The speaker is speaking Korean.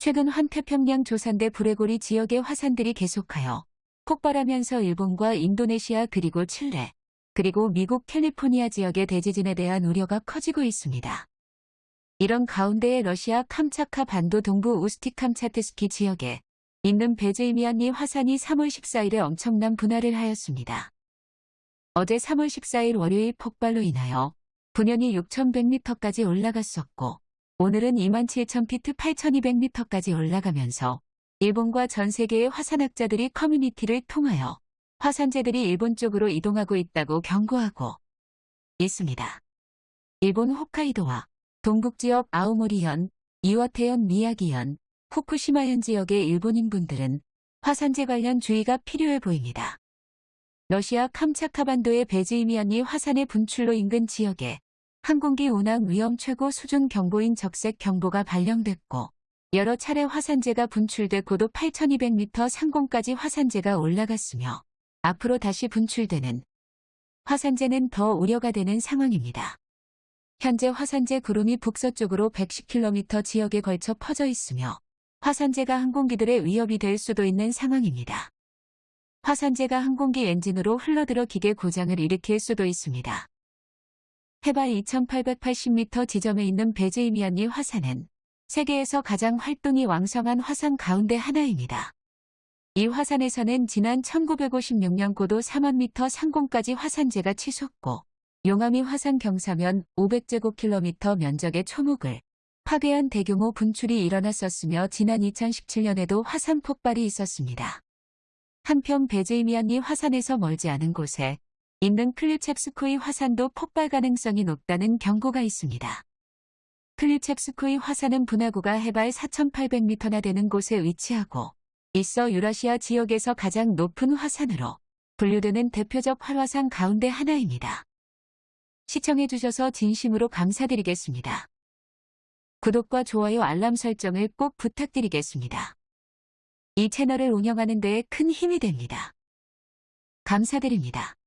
최근 환태평양 조산대 브레고리 지역의 화산들이 계속하여 폭발하면서 일본과 인도네시아 그리고 칠레, 그리고 미국 캘리포니아 지역의 대지진에 대한 우려가 커지고 있습니다. 이런 가운데에 러시아 캄차카 반도 동부 우스티 캄차트스키 지역에 있는 베즈이미안니 화산이 3월 14일에 엄청난 분할을 하였습니다. 어제 3월 14일 월요일 폭발로 인하여 분연이 6,100m까지 올라갔었고 오늘은 27,000피트 8,200m까지 올라가면서 일본과 전 세계의 화산학자들이 커뮤니티를 통하여 화산재들이 일본 쪽으로 이동하고 있다고 경고하고 있습니다. 일본 홋카이도와 동북지역 아오모리현, 이와테현 미야기현, 후쿠시마현 지역의 일본인분들은 화산재 관련 주의가 필요해 보입니다. 러시아 캄차카반도의 베즈이미안니 화산의 분출로 인근 지역에 항공기 운항 위험 최고 수준 경보인 적색 경보가 발령됐고 여러 차례 화산재가 분출돼 고도 8200m 상공까지 화산재가 올라갔으며 앞으로 다시 분출되는 화산재는 더 우려가 되는 상황입니다. 현재 화산재 구름이 북서쪽으로 110km 지역에 걸쳐 퍼져 있으며 화산재가 항공기들의 위협이 될 수도 있는 상황입니다. 화산재가 항공기 엔진으로 흘러들어 기계 고장을 일으킬 수도 있습니다. 해발 2880m 지점에 있는 베즈이미안니 화산은 세계에서 가장 활동이 왕성한 화산 가운데 하나입니다. 이 화산에서는 지난 1956년 고도 4만 미터 상공까지 화산재가 치솟고 용암이 화산 경사면 500제곱킬로미터 면적의 초목을 파괴한 대규모 분출이 일어났었으며 지난 2017년에도 화산 폭발이 있었습니다. 한편 베즈이미안니 화산에서 멀지 않은 곳에 있는 클리첵스코이 화산도 폭발 가능성이 높다는 경고가 있습니다. 클리첵스코이 화산은 분화구가 해발 4,800m나 되는 곳에 위치하고 있어 유라시아 지역에서 가장 높은 화산으로 분류되는 대표적 활화산 가운데 하나입니다. 시청해주셔서 진심으로 감사드리겠습니다. 구독과 좋아요 알람 설정을 꼭 부탁드리겠습니다. 이 채널을 운영하는 데에 큰 힘이 됩니다. 감사드립니다.